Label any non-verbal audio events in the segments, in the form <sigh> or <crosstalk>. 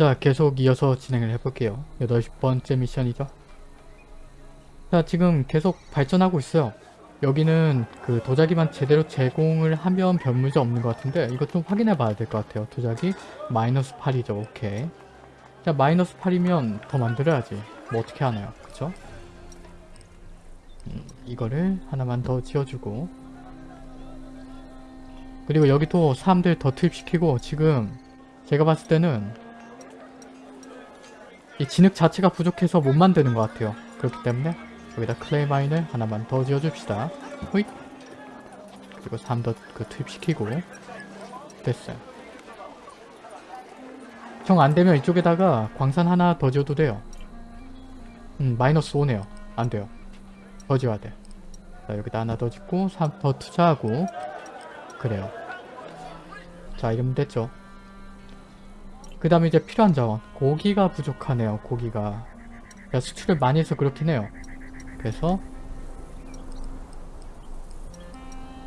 자 계속 이어서 진행을 해볼게요. 여덟 번째 미션이죠. 자 지금 계속 발전하고 있어요. 여기는 그 도자기만 제대로 제공을 하면 별 문제 없는 것 같은데 이거 좀 확인해 봐야 될 것 같아요. 도자기 마이너스 8이죠. 오케이. 자 마이너스 8이면 더 만들어야지. 뭐 어떻게 하나요? 그쵸? 음, 이거를 하나만 더 지어주고 그리고 여기 또 사람들 더 투입시키고 지금 제가 봤을 때는 이 진흙 자체가 부족해서 못 만드는 것 같아요. 그렇기 때문에 여기다 clay mine을 하나만 더 지어줍시다. 호잇! 그리고 3더 그 투입시키고 됐어요. 정 안되면 이쪽에다가 광산 하나 더 지어도 돼요. 음 마이너스 5네요. 안돼요. 더 지어야 돼. 자 여기다 하나 더 짓고 3더 투자하고 그래요. 자 이러면 됐죠. 그 다음에 이제 필요한 자원. 고기가 부족하네요. 고기가. 제가 수출을 많이 해서 그렇긴 해요. 그래서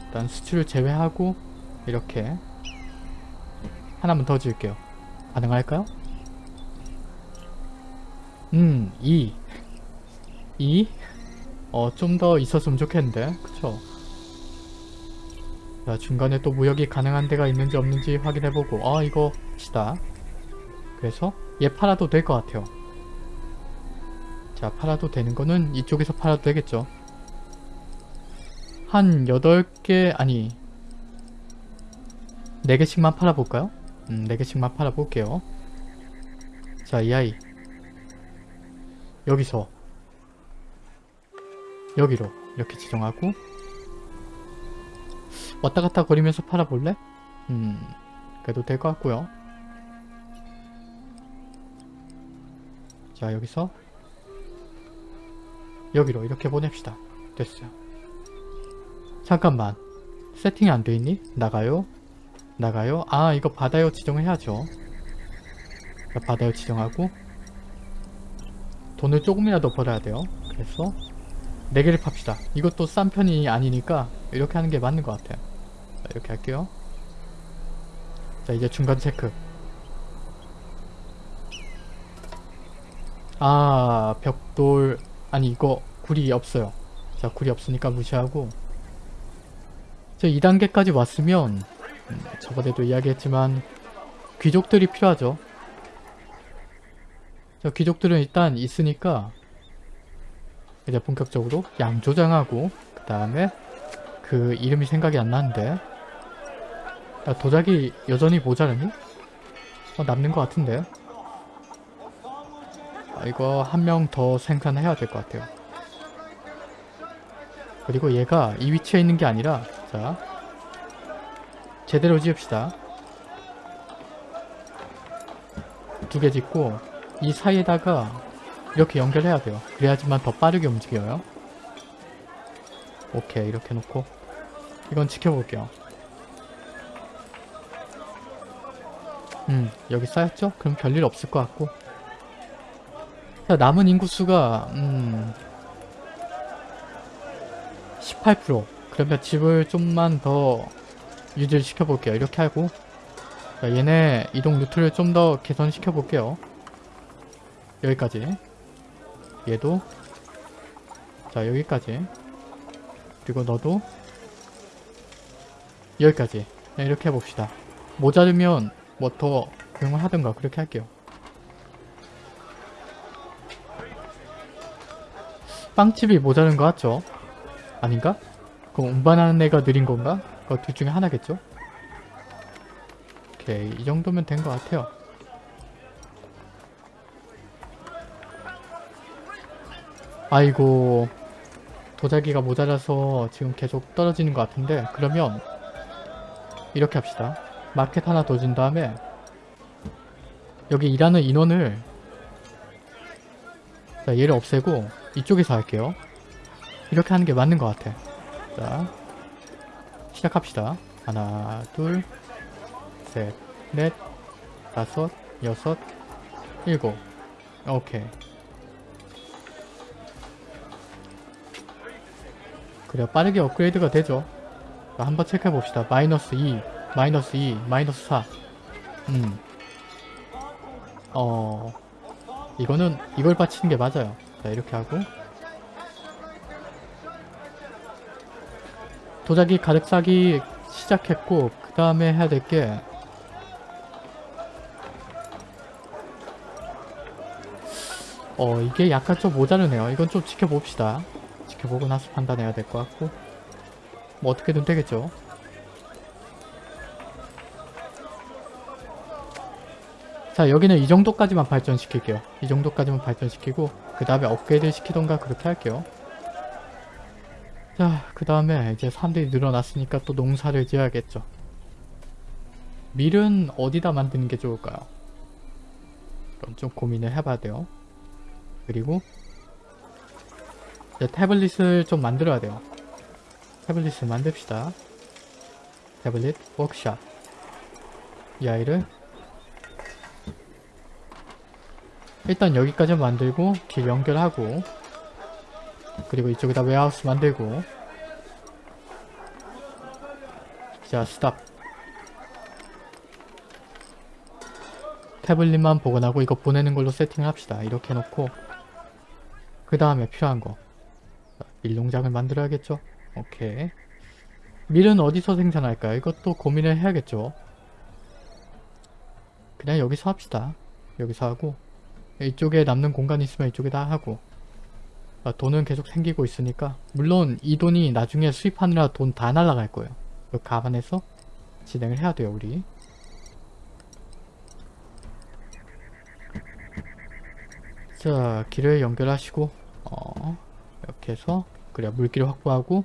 일단 수출을 제외하고 이렇게 하나만 더 지을게요. 가능할까요? 음, 2. 2? 어, 좀 더 있었으면 좋겠는데. 그쵸? 자, 중간에 또 무역이 가능한 데가 있는지 없는지 확인해보고 아, 이거 시다. 그래서 얘 팔아도 될 것 같아요. 자 팔아도 되는 거는 이쪽에서 팔아도 되겠죠. 한 8개 아니 4개씩만 팔아볼까요? 음 4개씩만 팔아볼게요. 자 이 아이 여기서 여기로 이렇게 지정하고 왔다갔다 거리면서 팔아볼래? 음 그래도 될 것 같고요. 자 여기서 여기로 이렇게 보냅시다. 됐어요. 잠깐만 세팅이 안 돼있니? 나가요? 나가요? 아 이거 바다요 지정을 해야죠. 자, 바다요 지정하고 돈을 조금이라도 벌어야 돼요. 그래서 4개를 팝시다. 이것도 싼 편이 아니니까 이렇게 하는 게 맞는 것 같아요. 자, 이렇게 할게요. 자 이제 중간 체크. 아 벽돌 아니 이거 굴이 없어요. 자 굴이 없으니까 무시하고. 저 2단계까지 왔으면 음, 저번에도 이야기했지만 귀족들이 필요하죠. 저 귀족들은 일단 있으니까 이제 본격적으로 양조장하고 그 다음에 그 이름이 생각이 안 나는데. 야, 도자기 여전히 모자르니? 어, 남는 것 같은데. 아, 이거 한 명 더 생산해야 될 것 같아요. 그리고 얘가 이 위치에 있는 게 아니라 자 제대로 지읍시다. 두 개 짓고 이 사이에다가 이렇게 연결해야 돼요. 그래야지만 더 빠르게 움직여요. 오케이 이렇게 놓고 이건 지켜볼게요. 음 여기 쌓였죠? 그럼 별일 없을 것 같고 자, 남은 인구수가 음... 18% 그러면 집을 좀만 더 유지를 시켜볼게요. 이렇게 하고 자, 얘네 이동 루트를 좀 더 개선시켜 볼게요. 여기까지 얘도 자 여기까지 그리고 너도 여기까지 네, 이렇게 해봅시다. 모자르면 뭐 더 고용을 하든가 그렇게 할게요. 빵집이 모자른 거 같죠? 아닌가? 그럼 운반하는 애가 느린 건가? 그둘 중에 하나겠죠? 오케이 이 정도면 된 것 같아요 아이고 도자기가 모자라서 지금 계속 떨어지는 것 같은데 그러면 이렇게 합시다 마켓 하나 더 준 다음에 여기 일하는 인원을 자 얘를 없애고 이쪽에서 할게요. 이렇게 하는 게 맞는 것 같아. 자, 시작합시다. 하나, 둘, 셋, 넷, 다섯, 여섯, 일곱. 오케이. 그래 빠르게 업그레이드가 되죠. 자, 한번 체크해봅시다. 마이너스 2, 마이너스 2, 마이너스 4. 음. 어 이거는 이걸 받치는 게 맞아요 자 이렇게 하고. 도자기 가득 싸기 시작했고 그 다음에 해야 될 게 어 이게 약간 좀 모자르네요. 이건 좀 지켜봅시다. 지켜보고 나서 판단해야 될 것 같고. 뭐 어떻게든 되겠죠 자 여기는 이 정도까지만 발전시킬게요. 이 정도까지만 발전시키고 그 다음에 업그레이드 시키던가 그렇게 할게요. 자 그 다음에 이제 사람들이 늘어났으니까 또 농사를 지어야겠죠. 밀은 어디다 만드는 게 좋을까요? 그럼 좀 고민을 해봐야 돼요. 그리고 이제 태블릿을 좀 만들어야 돼요. 태블릿을 만듭시다. tablet workshop. 이 아이를 일단 여기까지 만들고 길 연결하고 그리고 이쪽에다 warehouse 만들고. 자 스탑 태블릿만 복원하고 이거 보내는 걸로 세팅을 합시다. 이렇게 해놓고. 그 다음에 필요한 거. 밀농장을 만들어야겠죠? 오케이. 밀은 어디서 생산할까요? 이것도 고민을 해야겠죠? 그냥 여기서 합시다. 여기서 하고 이쪽에 남는 공간이 있으면 이쪽에 다 하고 아, 돈은 계속 생기고 있으니까 물론 이 돈이 나중에 수입하느라 돈 다 날라갈 거예요. 이거 감안해서 진행을 해야 돼요 우리. 자 길을 연결하시고 어 이렇게 해서 그래야 물기를 확보하고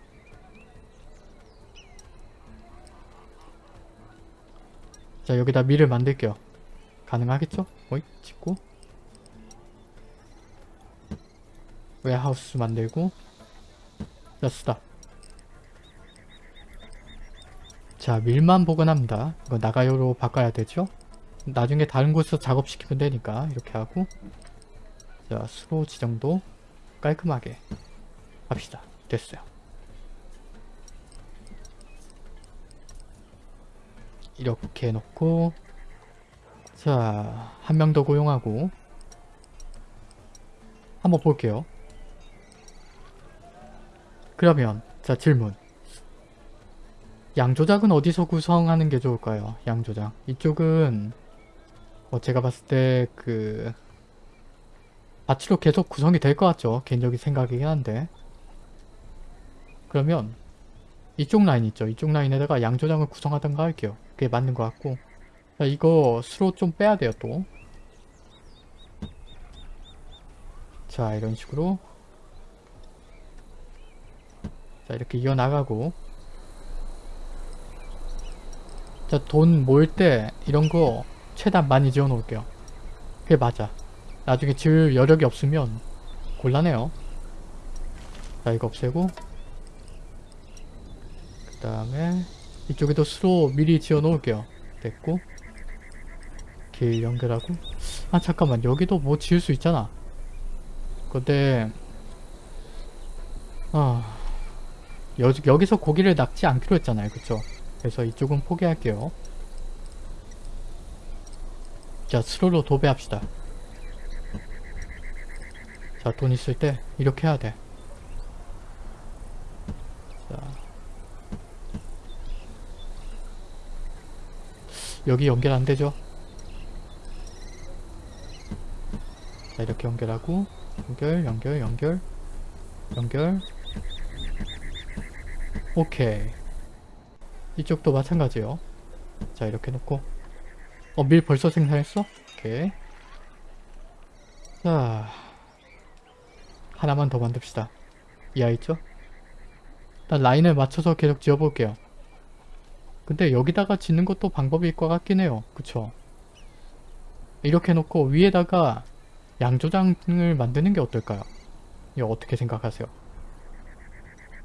자 여기다 밀을 만들게요. 가능하겠죠? 어이 찍고 웨하우스 만들고 자 스탑 자 밀만 복원합니다. 이거 나가요로 바꿔야 되죠? 나중에 다른 곳에서 작업시키면 되니까 이렇게 하고 자 수로 지정도 깔끔하게 합시다. 됐어요. 이렇게 해놓고 자 한 명 더 고용하고 한번 볼게요 그러면 자 질문 양조작은 어디서 구성하는 게 좋을까요? 양조작 이쪽은 뭐 제가 봤을 때그 밭으로 계속 구성이 될 것 같죠? 개인적인 생각이긴 한데 그러면 이쪽 라인 있죠? 이쪽 라인에다가 양조장을 구성하던가 할게요. 그게 맞는 것 같고 자 이거 수로 좀 빼야 돼요 또. 자 이런 식으로 자 이렇게 이어나가고. 자 돈 모을 때 이런 거 최대한 많이 지어 놓을게요. 그게 맞아. 나중에 지을 여력이 없으면 곤란해요. 자 이거 없애고. 그 다음에 이쪽에도 수로 미리 지어 놓을게요. 됐고. 길 연결하고. 아 잠깐만. 여기도 뭐 지을 수 있잖아. 근데 아 여, 여기서 고기를 낚지 않기로 했잖아요. 그쵸? 그래서 이쪽은 포기할게요. 자 스로로 도배합시다. 자 돈 있을 때 이렇게 해야 돼. 자. 여기 연결 안 되죠? 자 이렇게 연결하고 연결 연결 연결 연결 오케이 이쪽도 마찬가지요 자 이렇게 놓고 어 밀 벌써 생산했어? 오케이 자 하나만 더 만듭시다 이 아이 있죠? 일단 라인을 맞춰서 계속 지어볼게요 근데 여기다가 짓는 것도 방법일 것 같긴 해요 그쵸 이렇게 놓고 위에다가 양조장을 만드는 게 어떨까요? 이거 어떻게 생각하세요?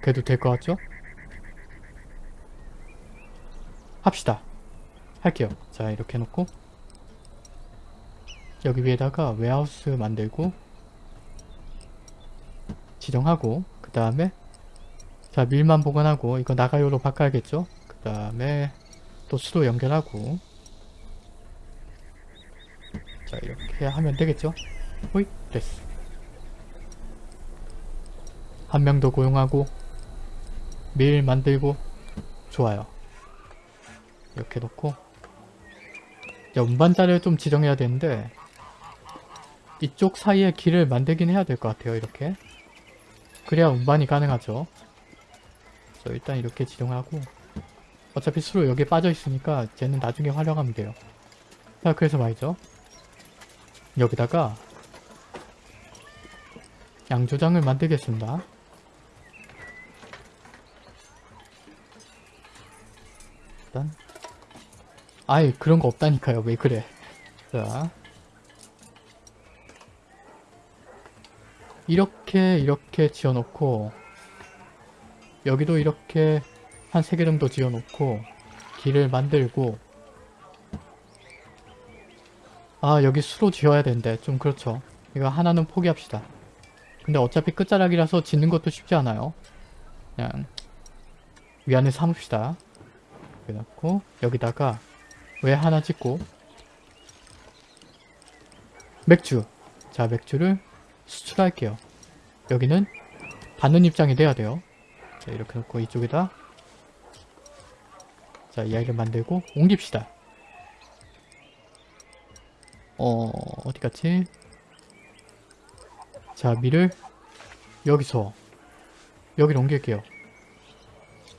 그래도 될 것 같죠? 합시다. 할게요. 자 이렇게 해놓고 여기 위에다가 웨하우스 만들고 지정하고 그 다음에 자 밀만 보관하고 이거 나가요로 바꿔야겠죠? 그 다음에 또 수도 연결하고 자 이렇게 하면 되겠죠? 호잇 됐어 한 명 더 고용하고 밀 만들고 좋아요 이렇게 놓고. 자 운반자를 좀 지정해야 되는데 이쪽 사이에 길을 만들긴 해야 될 것 같아요 이렇게. 그래야 운반이 가능하죠. 그래서 일단 이렇게 지정하고. 어차피 수로 여기에 빠져 있으니까 쟤는 나중에 활용하면 돼요. 자 그래서 말이죠. 여기다가 양조장을 만들겠습니다. 일단 아예 그런 거 없다니까요. 왜 그래? 자. 이렇게 이렇게 지어놓고 여기도 이렇게 한세개 정도 지어놓고 길을 만들고 아 여기 수로 지어야 되는데 좀 그렇죠. 이거 하나는 포기합시다. 근데 어차피 끝자락이라서 짓는 것도 쉽지 않아요. 그냥 위안을 삼읍시다. 이렇게 놓고 여기다가 왜 하나 짓고? 맥주. 자 맥주를 수출할게요. 여기는 받는 입장이 돼야 돼요. 자 이렇게 놓고 이쪽에다 자 이 아이를 만들고 옮깁시다. 어 어디 갔지? 자 밀을 여기서 여기로 옮길게요.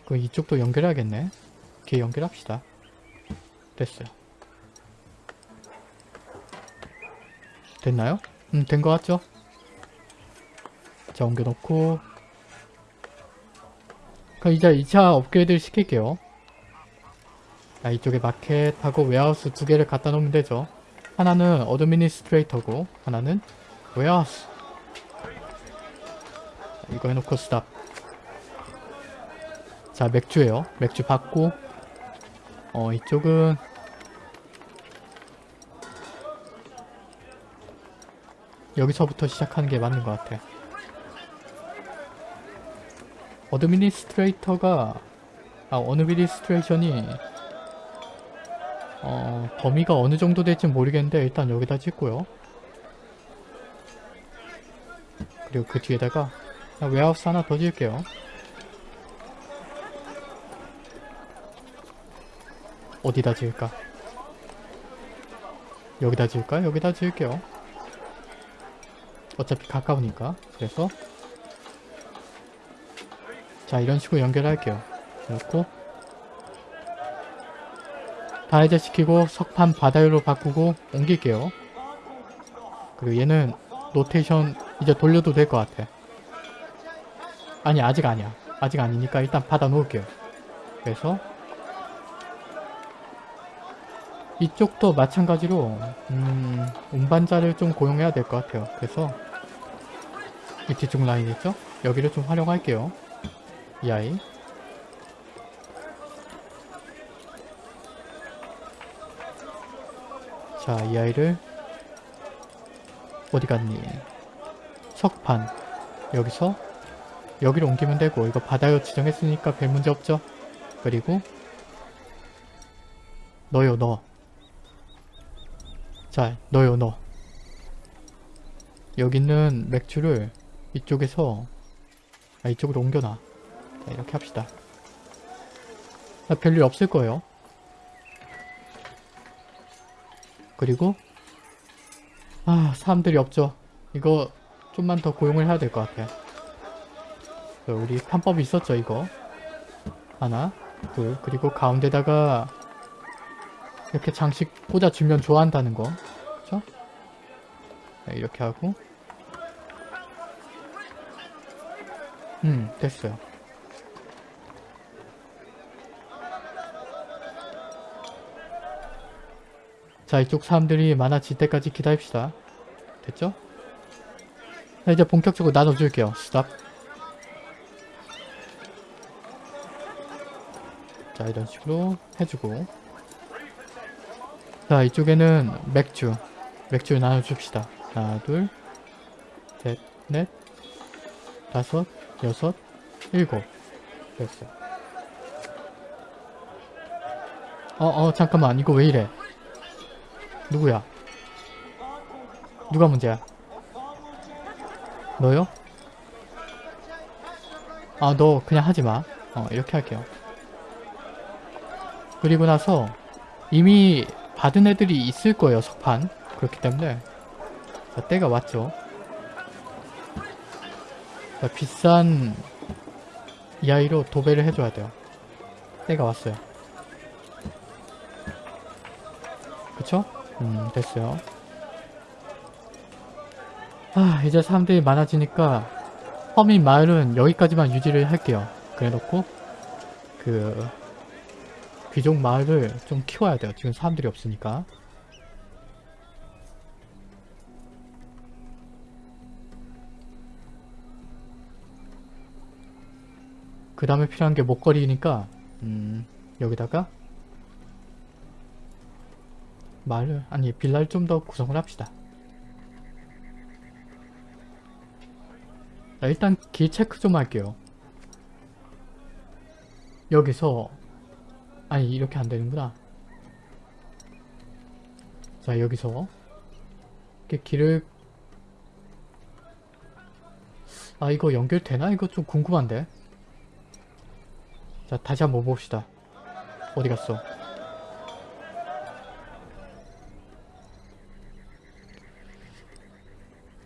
그 이쪽도 연결해야겠네. 이렇게 연결합시다 됐어요. 됐나요? 음 된 것 같죠? 자 옮겨놓고. 그럼 이제 2차 업그레이드를 시킬게요. 자 이쪽에 마켓하고 warehouse 두 개를 갖다 놓으면 되죠. 하나는 administrator고 하나는 warehouse. 자, 이거 해놓고 스탑. 자 맥주예요. 맥주 받고 어 이쪽은 여기서부터 시작하는 게 맞는 것 같아. administrator가 아 administration이 어 범위가 어느 정도 될지 모르겠는데 일단 여기다 짓고요. 그리고 그 뒤에다가 웨하우스 하나 더 지을게요 어디다 지을까? 여기다 지을까? 여기다 지을게요. 어차피 가까우니까. 그래서 자 이런 식으로 연결할게요. 그렇고 다 해제시키고 석판 바다유로 바꾸고 옮길게요. 그리고 얘는 로테이션 이제 돌려도 될 것 같아. 아니 아직 아니야. 아직 아니니까 일단 받아 놓을게요. 그래서 이쪽도 마찬가지로 음, 운반자를 좀 고용해야 될 것 같아요. 그래서 이 뒤쪽 라인 있죠? 여기를 좀 활용할게요. 이 아이 자, 이 아이를 어디 갔니? 석판 여기서 여기로 옮기면 되고 이거 바다요 지정했으니까 별 문제 없죠? 그리고 너요 너 자, 넣어요, 넣어. 여기는 맥주를 이쪽에서 아, 이쪽으로 옮겨놔. 자, 이렇게 합시다. 아, 별일 없을 거예요. 그리고 아, 사람들이 없죠. 이거 좀만 더 고용을 해야 될 것 같아. 우리 편법이 있었죠, 이거. 하나, 둘, 그리고 가운데다가 이렇게 장식 꽂아주면 좋아한다는 거 이렇게 하고. 음 됐어요. 자 이쪽 사람들이 많아질 때까지 기다립시다. 됐죠? 자 이제 본격적으로 나눠줄게요. 스탑 자 이런 식으로 해주고. 자 이쪽에는 맥주. 맥주 나눠줍시다 하나 둘셋넷 다섯 여섯 일곱. 됐어. 어 어 잠깐만. 이거 왜 이래? 누구야? 누가 문제야? 너요? 아 너 그냥 하지마. 어 이렇게 할게요. 그리고 나서 이미 받은 애들이 있을 거예요 석판. 그렇기 때문에 자, 때가 왔죠. 자, 비싼 이 아이로 도배를 해줘야 돼요. 때가 왔어요. 그쵸? 음 됐어요. 아 이제 사람들이 많아지니까 허민 마을은 여기까지만 유지를 할게요. 그래 놓고 그 귀족 마을을 좀 키워야 돼요. 지금 사람들이 없으니까 그 다음에 필요한 게 목걸이니까 음 여기다가 마을을 아니 빌라를 좀 더 구성을 합시다 자, 일단 길 체크 좀 할게요. 여기서 아니 이렇게 안 되는구나. 자 여기서 이렇게 길을 아 이거 연결되나? 이거 좀 궁금한데. 자 다시 한번 봅시다. 어디 갔어?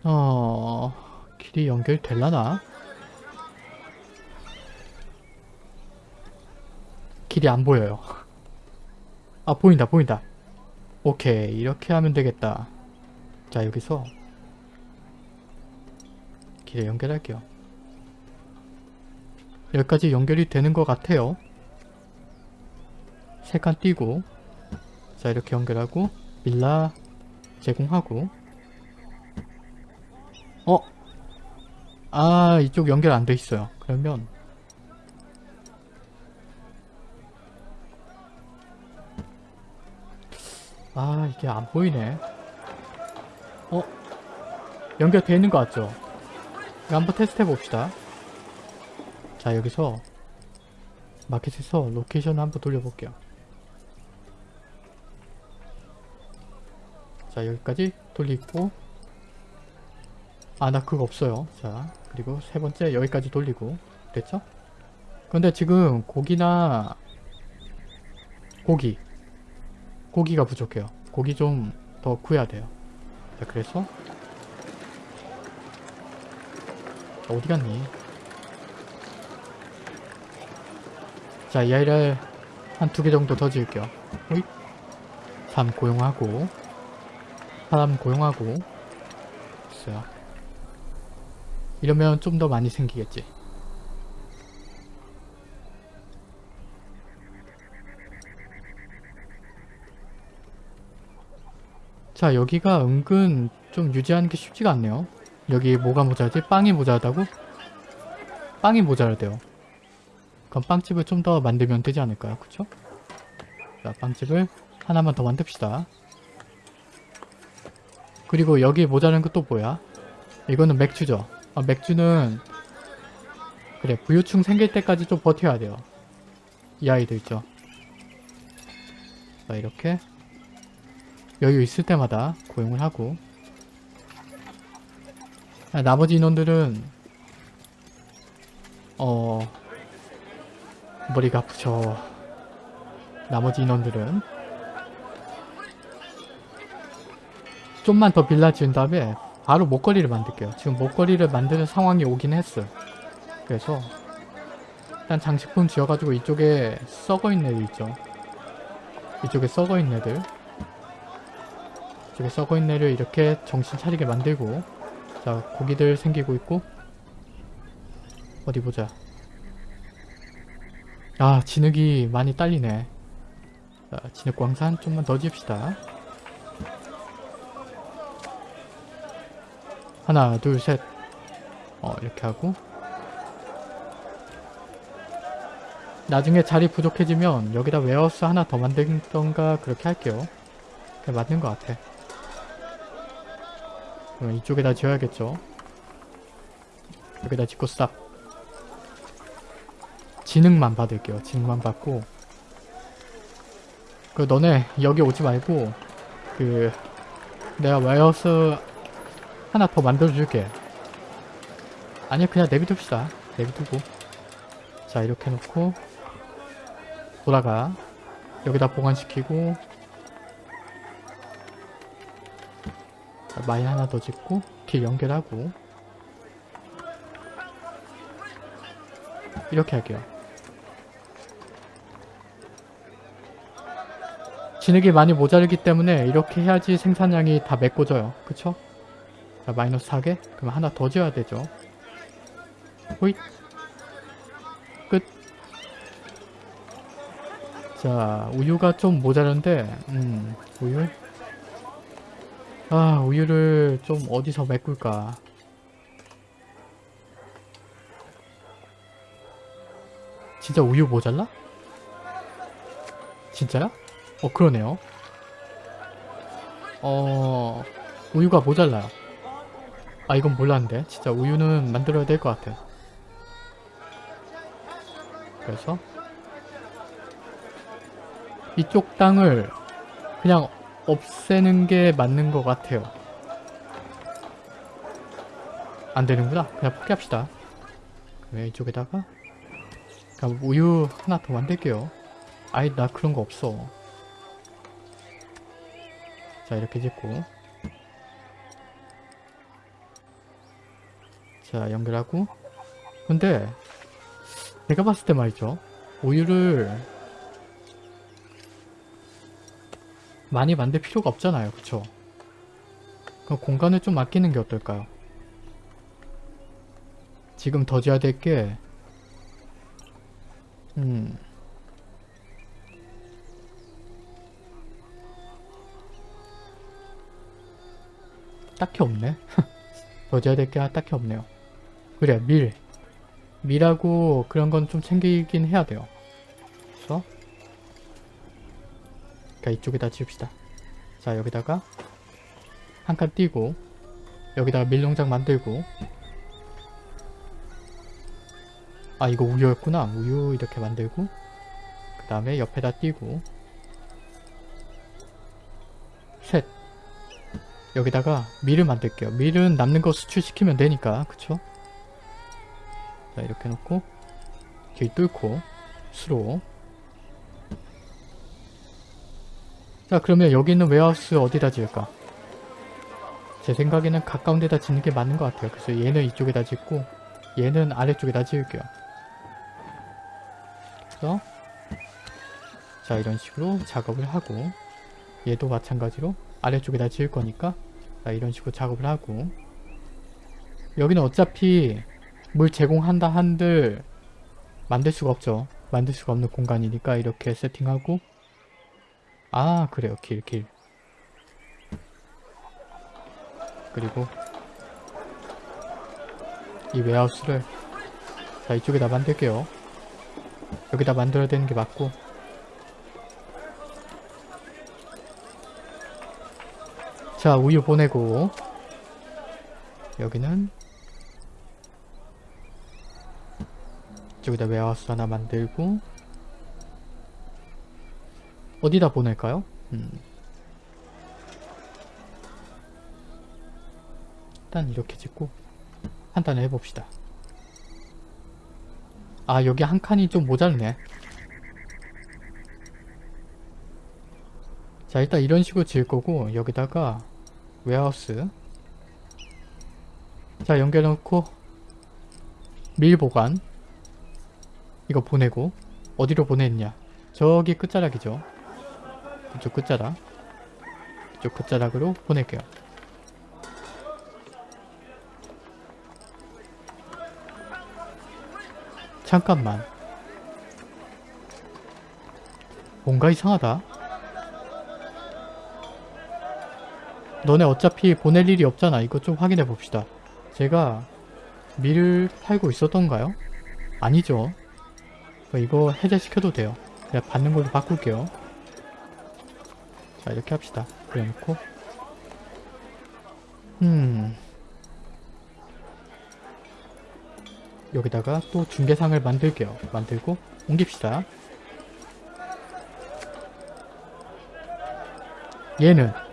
어... 길이 연결될라나? 길이 안 보여요. 아 보인다 보인다. 오케이 이렇게 하면 되겠다. 자 여기서 길을 연결할게요. 여기까지 연결이 되는 것 같아요. 세 칸 띄고 자 이렇게 연결하고 빌라 제공하고 어? 아 이쪽 연결 안 돼 있어요 그러면 아 이게 안 보이네 어? 연결돼 있는 것 같죠? 한번 테스트 해봅시다 자 여기서 마켓에서 location을 한번 돌려볼게요. 자 여기까지 돌리고. 아 나 그거 없어요. 자 그리고 세 번째 여기까지 돌리고. 됐죠? 근데 지금 고기나 고기 고기가 부족해요. 고기 좀 더 구해야 돼요. 자 그래서. 어디 갔니? 자 이 아이를 한 두 개 정도 더 지을게요 호잇 3 고용하고 사람 고용하고 있어요 이러면 좀 더 많이 생기겠지. 자 여기가 은근 좀 유지하는 게 쉽지가 않네요. 여기 뭐가 모자라지? 빵이 모자라다고? 빵이 모자라대요. 그럼 빵집을 좀 더 만들면 되지 않을까요? 그쵸? 자 빵집을 하나만 더 만듭시다. 그리고 여기 모자란 것도 뭐야? 이거는 맥주죠. 아, 맥주는 그래 부유층 생길 때까지 좀 버텨야 돼요 이 아이들 있죠 자 이렇게 여유 있을 때마다 고용을 하고 아, 나머지 인원들은 어 머리가 아프죠 나머지 인원들은 좀만 더 빌라 지은 다음에 바로 목걸이를 만들게요. 지금 목걸이를 만드는 상황이 오긴 했어요. 그래서 일단 장식품 지어가지고 이쪽에 썩어있는 애들 있죠. 이쪽에 썩어있는 애들 이쪽에 썩어있는 애를 이렇게 정신 차리게 만들고 자 고기들 생기고 있고 어디 보자. 아 진흙이 많이 딸리네. 자 진흙 광산 좀만 더 지읍시다. 하나 둘셋. 어 이렇게 하고. 나중에 자리 부족해지면 여기다 warehouse 하나 더 만들던가 그렇게 할게요. 그게 맞는 것 같아. 그럼 이쪽에다 지어야겠죠? 여기다 짓고 스탑 진흙만 받을게요 진흙만 받고 그 너네 여기 오지 말고 그 내가 warehouse 하나 더 만들어줄게. 아니야 그냥 내비둡시다. 내비두고. 자 이렇게 놓고 돌아가. 여기다 보관시키고 자, 마인 하나 더 짓고 길 연결하고 이렇게 할게요. 진흙이 많이 모자르기 때문에 이렇게 해야지 생산량이 다 메꿔져요. 그쵸? 자, 마이너스 4개? 그럼 하나 더 지어야 되죠. 호잇. 끝. 자, 우유가 좀 모자란데, 음, 우유? 아, 우유를 좀 어디서 메꿀까? 진짜 우유 모자라? 진짜야? 어, 그러네요. 어, 우유가 모자라요. 아, 이건 몰랐는데. 진짜 우유는 만들어야 될 것 같아. 그래서 이쪽 땅을 그냥 없애는 게 맞는 것 같아요. 안 되는구나. 그냥 포기합시다. 그러면 이쪽에다가 그럼 우유 하나 더 만들게요. 아이 나 그런 거 없어. 자 이렇게 짓고 자 연결하고 근데 제가 봤을 때 말이죠. 우유를 많이 만들 필요가 없잖아요. 그쵸? 그 공간을 좀 아끼는 게 어떨까요? 지금 더 줘야 될게 음... 딱히 없네. <laughs> 더 줘야 될 게 딱히 없네요. 그래 밀. 밀하고 그런 건 좀 챙기긴 해야 돼요. 그래서 그러니까 이쪽에다 지읍시다. 자 여기다가 한 칸 띄고 여기다가 밀농장 만들고 아 이거 우유였구나. 우유 이렇게 만들고 그 다음에 옆에다 띄고 여기다가 밀을 만들게요. 밀은 남는 거 수출시키면 되니까 그쵸? 자 이렇게 놓고 길 뚫고 수로 자 그러면 여기 있는 웨하우스 어디다 지을까? 제 생각에는 가까운 데다 짓는 게 맞는 것 같아요. 그래서 얘는 이쪽에다 짓고 얘는 아래쪽에다 지을게요. 그래서 자 이런 식으로 작업을 하고 얘도 마찬가지로 아래쪽에다 지을 거니까 자 이런 식으로 작업을 하고 여기는 어차피 물 제공한다 한들 만들 수가 없죠. 만들 수가 없는 공간이니까 이렇게 세팅하고 아 그래요 길 길. 그리고 이 웨하우스를 자 이쪽에다 만들게요. 여기다 만들어야 되는 게 맞고 자 우유 보내고 여기는 이쪽에다 웨하우스 하나 만들고 어디다 보낼까요? 음. 일단 이렇게 짓고 판단을 해봅시다. 아 여기 한 칸이 좀 모자르네. 자 일단 이런 식으로 지을 거고 여기다가 웨하우스. 자 연결해놓고 밀 보관. 이거 보내고. 어디로 보냈냐? 저기 끝자락이죠. 이쪽 끝자락. 이쪽 끝자락으로 보낼게요. 잠깐만. 뭔가 이상하다 너네 어차피 보낼 일이 없잖아. 이거 좀 확인해 봅시다. 제가 밀을 팔고 있었던가요? 아니죠. 이거 해제시켜도 돼요. 그냥 받는 걸로 바꿀게요. 자 이렇게 합시다. 그래 놓고. 음. 여기다가 또 중계상을 만들게요. 만들고 옮깁시다. 얘는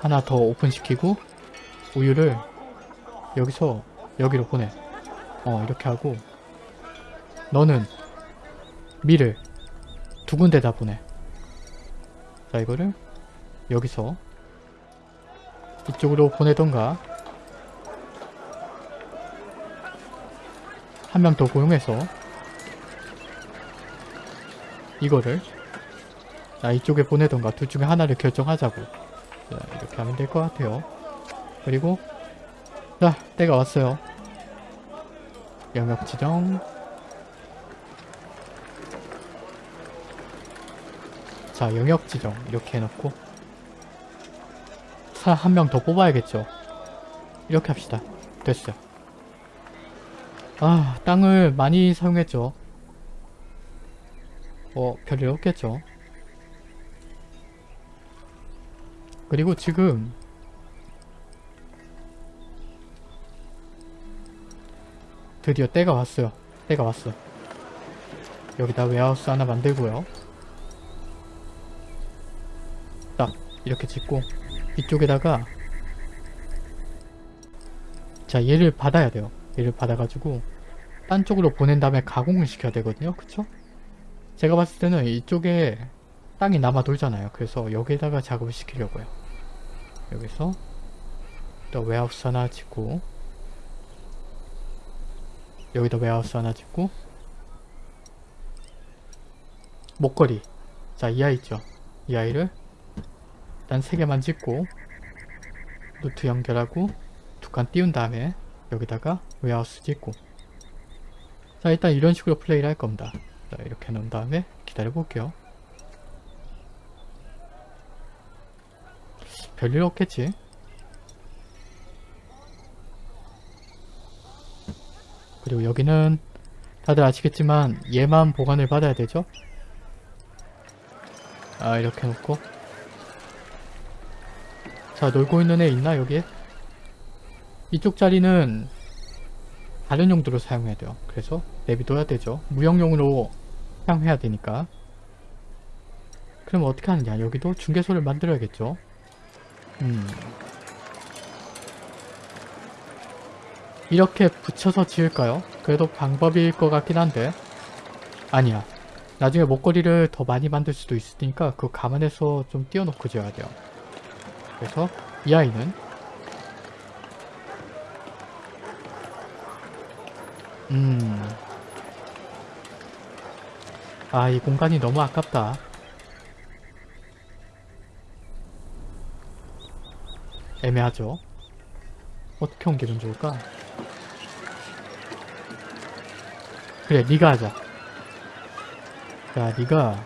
하나 더 오픈시키고 우유를 여기서 여기로 보내. 어 이렇게 하고 너는 밀을 두 군데다 보내. 자 이거를 여기서 이쪽으로 보내던가 한 명 더 고용해서 이거를 자 이쪽에 보내던가 둘 중에 하나를 결정하자고 자 이렇게 하면 될 것 같아요. 그리고 자 때가 왔어요. 영역 지정. 자 영역 지정. 이렇게 해놓고. 사 한 명 더 뽑아야겠죠. 이렇게 합시다. 됐어요. 아 땅을 많이 사용했죠. 뭐 별일 없겠죠 그리고 지금 드디어 때가 왔어요. 때가 왔어. 여기다 웨하우스 하나 만들고요. 딱 이렇게 짓고 이쪽에다가 자 얘를 받아야 돼요. 얘를 받아가지고 딴 쪽으로 보낸 다음에 가공을 시켜야 되거든요. 그쵸? 제가 봤을 때는 이쪽에 땅이 남아 돌잖아요. 그래서 여기에다가 작업을 시키려고요 여기서 또 웨하우스 하나 짓고 여기다 웨하우스 하나 짓고 목걸이. 자 이 아이 있죠? 이 아이를 일단 3개만 짓고 road 연결하고 두 칸 띄운 다음에 여기다가 warehouse 짓고. 자 일단 이런 식으로 플레이를 할 겁니다. 자 이렇게 놓은 다음에 기다려 볼게요 별일 없겠지. 그리고 여기는 다들 아시겠지만 얘만 보관을 받아야 되죠? 아 이렇게 놓고. 자 놀고 있는 애 있나 여기에? 이쪽 자리는 다른 용도로 사용해야 돼요. 그래서 내비둬야 되죠. 무역용으로 사용해야 되니까. 그럼 어떻게 하느냐? 여기도 중개소를 만들어야겠죠 음. 이렇게 붙여서 지을까요? 그래도 방법일 것 같긴 한데. 아니야. 나중에 목걸이를 더 많이 만들 수도 있으니까 그거 감안해서 좀 띄워놓고 지어야 돼요. 그래서 이 아이는 음... 아, 이 공간이 너무 아깝다. 애매하죠? 어떻게 옮기면 좋을까? 그래, 니가 하자. 자, 니가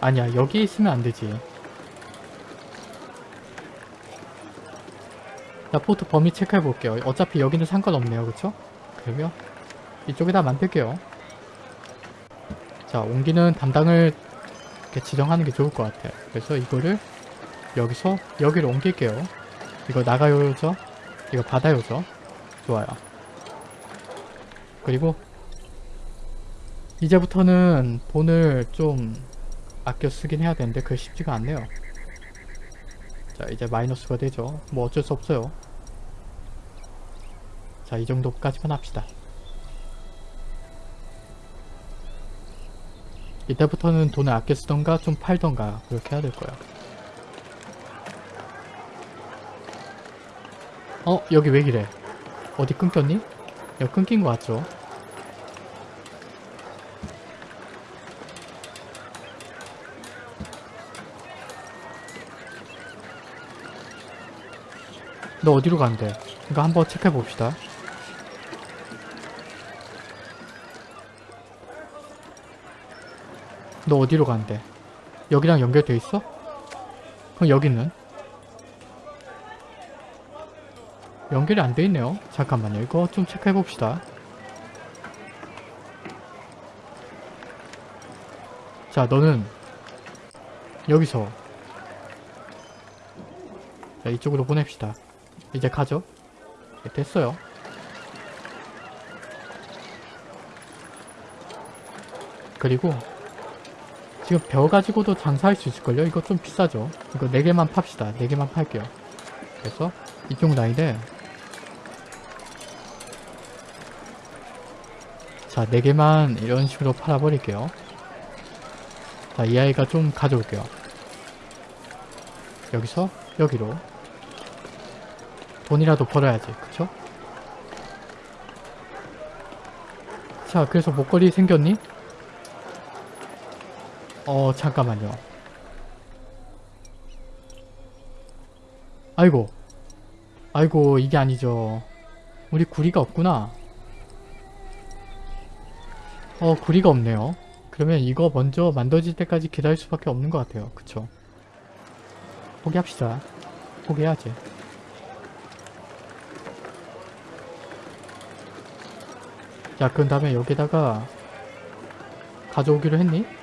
아니야, 여기 있으면 안 되지. 자, 포트 범위 체크해 볼게요. 어차피 여기는 상관없네요. 그쵸? 그러면 이쪽에다 만들게요. 자, 옮기는 담당을 이렇게 지정하는 게 좋을 것 같아요. 그래서 이거를 여기서 여기로 옮길게요. 이거 나가요 죠? 이거 받아요 죠? 좋아요. 그리고 이제부터는 돈을 좀 아껴 쓰긴 해야 되는데 그게 쉽지가 않네요. 자 이제 마이너스가 되죠. 뭐 어쩔 수 없어요. 자 이 정도까지만 합시다. 이때부터는 돈을 아껴 쓰던가 좀 팔던가 그렇게 해야 될 거야. 어? 여기 왜 이래? 어디 끊겼니? 여기 끊긴 거 같죠? 너 어디로 간대? 이거 한번 체크해 봅시다. 너 어디로 간대? 여기랑 연결돼 있어? 그럼 여기는? 연결이 안 돼 있네요. 잠깐만요. 이거 좀 체크해 봅시다. 자, 너는 여기서 자, 이쪽으로 보냅시다. 이제 가죠. 네, 됐어요. 그리고 지금 벼 가지고도 장사할 수 있을걸요? 이거 좀 비싸죠? 이거 4개만 팝시다. 4개만 팔게요. 그래서 이쪽 라인에 자 4개만 이런 식으로 팔아버릴게요. 자이 아이가 좀 가져올게요. 여기서 여기로 돈이라도 벌어야지. 그쵸? 자 그래서 목걸이 생겼니? 어 잠깐만요. 아이고. 아이고 이게 아니죠. 우리 구리가 없구나. 어 구리가 없네요. 그러면 이거 먼저 만들어질 때까지 기다릴 수밖에 없는 것 같아요. 그쵸? 포기합시다. 포기해야지. 자 그런 다음에 여기다가 가져오기로 했니?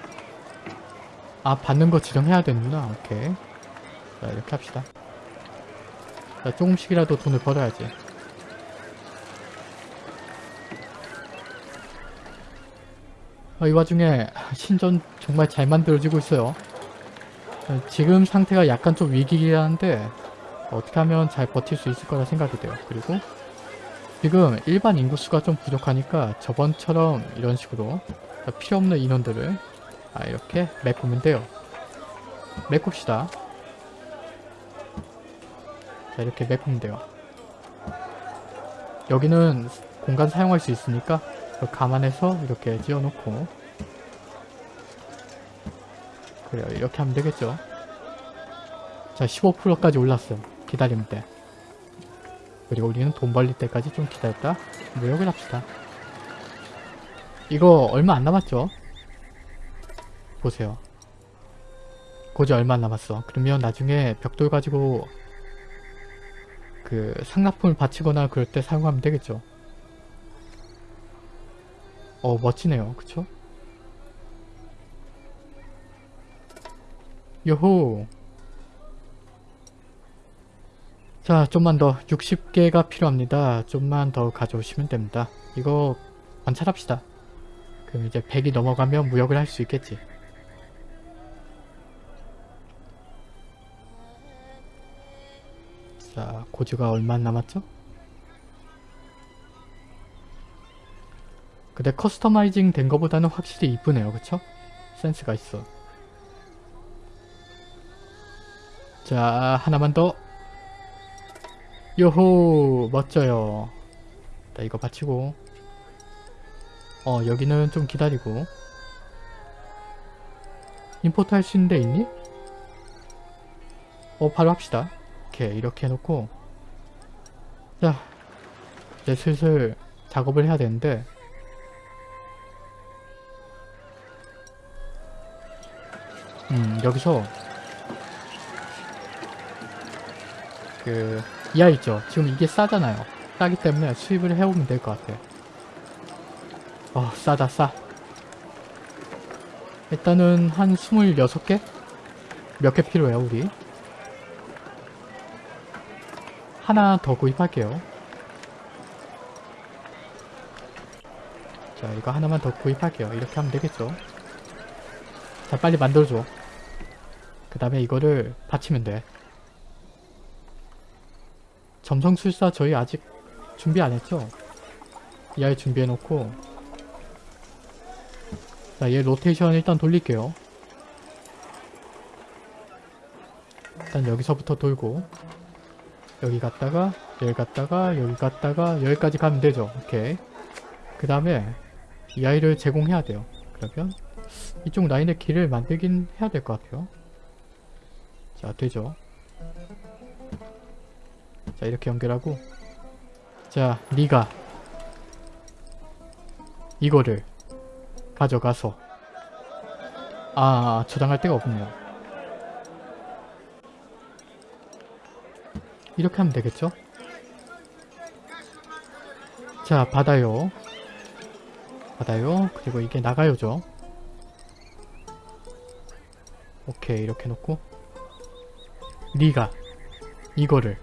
아 받는 거 지정해야 되는구나. 오케이. 자 이렇게 합시다. 자 조금씩이라도 돈을 벌어야지. 아, 이 와중에 신전 정말 잘 만들어지고 있어요. 어, 지금 상태가 약간 좀 위기긴 한데 어떻게 하면 잘 버틸 수 있을 거라 생각이 돼요. 그리고 지금 일반 인구수가 좀 부족하니까 저번처럼 이런 식으로 필요 없는 인원들을 아 이렇게 메꾸면 돼요. 메꿉시다. 자 이렇게 메꾸면 돼요. 여기는 공간 사용할 수 있으니까 감안해서 이렇게 지어놓고. 그래요. 이렇게 하면 되겠죠? 자 15%까지 올랐어 기다리면 돼. 그리고 우리는 돈 벌릴 때까지 좀 기다렸다. 무역을 합시다. 이거 얼마 안 남았죠 보세요. 고지 얼마 안 남았어. 그러면 나중에 벽돌 가지고 그 상납품을 바치거나 그럴 때 사용하면 되겠죠. 어 멋지네요. 그쵸? 요호 자 좀만 더 60개가 필요합니다. 좀만 더 가져오시면 됩니다. 이거 관찰합시다. 그럼 이제 100이 넘어가면 무역을 할 수 있겠지. 자, 고지가 얼마 안 남았죠? 근데 커스터마이징 된 거보다는 확실히 이쁘네요. 그쵸? 센스가 있어. 자, 하나만 더. 요호! 멋져요. 자, 이거 받치고. 어, 여기는 좀 기다리고. 임포트 할 수 있는 데 있니? 어, 바로 합시다. 이렇게 이렇게 해놓고 자 이제 슬슬 작업을 해야 되는데 음 여기서 그 이하 있죠? 지금 이게 싸잖아요. 싸기 때문에 수입을 해오면 될 것 같아 어 싸다 싸. 일단은 한 26개? 몇 개 필요해요 우리 하나 더 구입할게요. 자 이거 하나만 더 구입할게요. 이렇게 하면 되겠죠. 자 빨리 만들어줘. 그 다음에 이거를 받치면 돼. 점성술사 저희 아직 준비 안 했죠? 이 아이 준비해놓고 자 얘 로테이션 일단 돌릴게요. 일단 여기서부터 돌고 여기 갔다가 여기 갔다가 여기 갔다가 여기까지 가면 되죠. 오케이. 그 다음에 이 아이를 제공해야 돼요. 그러면 이쪽 라인의 길을 만들긴 해야 될 것 같아요. 자 되죠. 자 이렇게 연결하고 자 니가 이거를 가져가서 아 저장할 데가 없네요. 이렇게 하면 되겠죠? 자 받아요. 받아요. 그리고 이게 나가요죠. 오케이 이렇게 놓고. 네가 이거를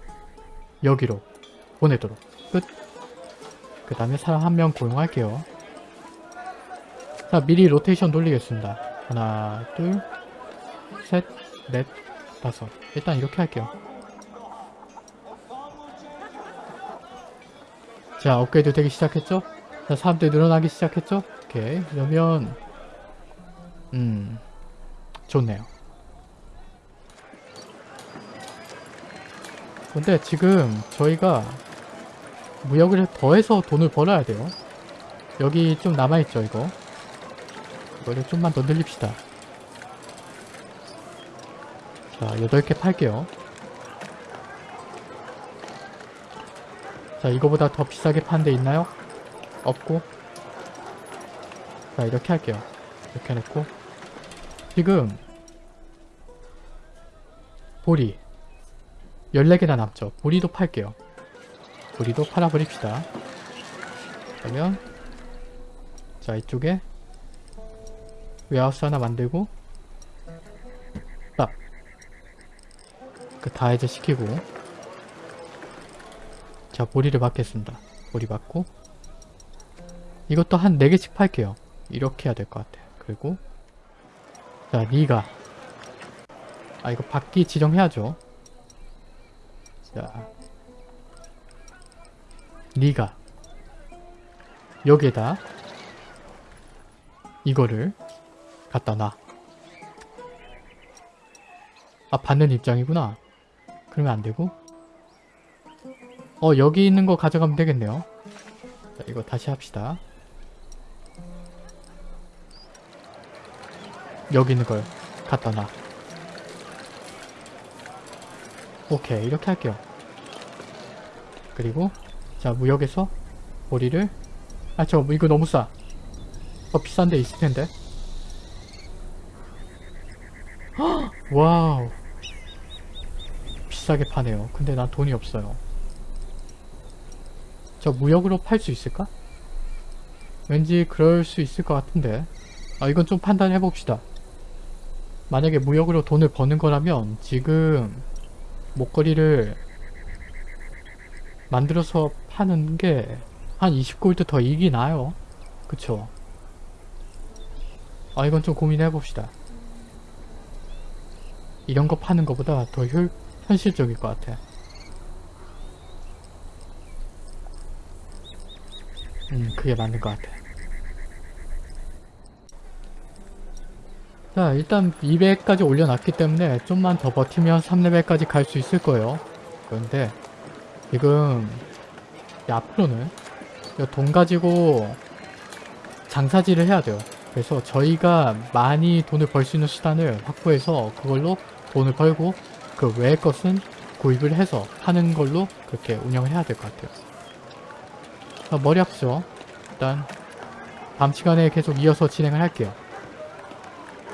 여기로 보내도록. 끝. 그 다음에 사람 한 명 고용할게요. 자 미리 로테이션 돌리겠습니다. 하나, 둘, 셋, 넷, 다섯. 일단 이렇게 할게요. 자, 업그레이드 되기 시작했죠? 자, 사람들이 늘어나기 시작했죠? 오케이. 그러면, 음, 좋네요. 근데 지금 저희가 무역을 더해서 돈을 벌어야 돼요. 여기 좀 남아있죠, 이거. 이거를 좀만 더 늘립시다. 자, 8개 팔게요. 자, 이거보다 더 비싸게 파는 데 있나요? 없고. 자, 이렇게 할게요. 이렇게 해놓고. 지금, 보리. 14개나 남죠. 보리도 팔게요. 보리도 팔아버립시다. 그러면, 자, 이쪽에, 웨하우스 하나 만들고, 딱. 그 다해제 시키고, 자, 보리를 받겠습니다. 보리 받고, 이것도 한 4개씩 팔게요. 이렇게 해야 될 것 같아요. 그리고, 자, 니가. 아, 이거 받기 지정해야죠. 자, 니가. 여기에다, 이거를 갖다 놔. 아, 받는 입장이구나. 그러면 안 되고. 어, 여기 있는 거 가져가면 되겠네요. 자, 이거 다시 합시다. 여기 있는 걸 갖다 놔. 오케이, 이렇게 할게요. 그리고, 자, 무역에서 보리를, 아, 저, 이거 너무 싸. 더 비싼 데 있을 텐데. 헉! <gasps> 와우. 비싸게 파네요. 근데 난 돈이 없어요. 저 무역으로 팔 수 있을까? 왠지 그럴 수 있을 것 같은데. 아, 이건 좀 판단해 봅시다. 만약에 무역으로 돈을 버는 거라면 지금 목걸이를 만들어서 파는 게 한 20골드 더 이익이 나요. 그쵸? 아 이건 좀 고민해 봅시다. 이런 거 파는 것보다 더 효, 현실적일 것 같아. 음, 그게 맞는 것 같아. 자, 일단 200까지 올려놨기 때문에 좀만 더 버티면 3레벨까지 갈 수 있을 거예요. 그런데 지금 이 앞으로는 이돈 가지고 장사질을 해야 돼요. 그래서 저희가 많이 돈을 벌 수 있는 수단을 확보해서 그걸로 돈을 벌고 그 외의 것은 구입을 해서 하는 걸로 그렇게 운영을 해야 될 것 같아요. 자, 머리 아프죠? 일단 다음 시간에 계속 이어서 진행을 할게요.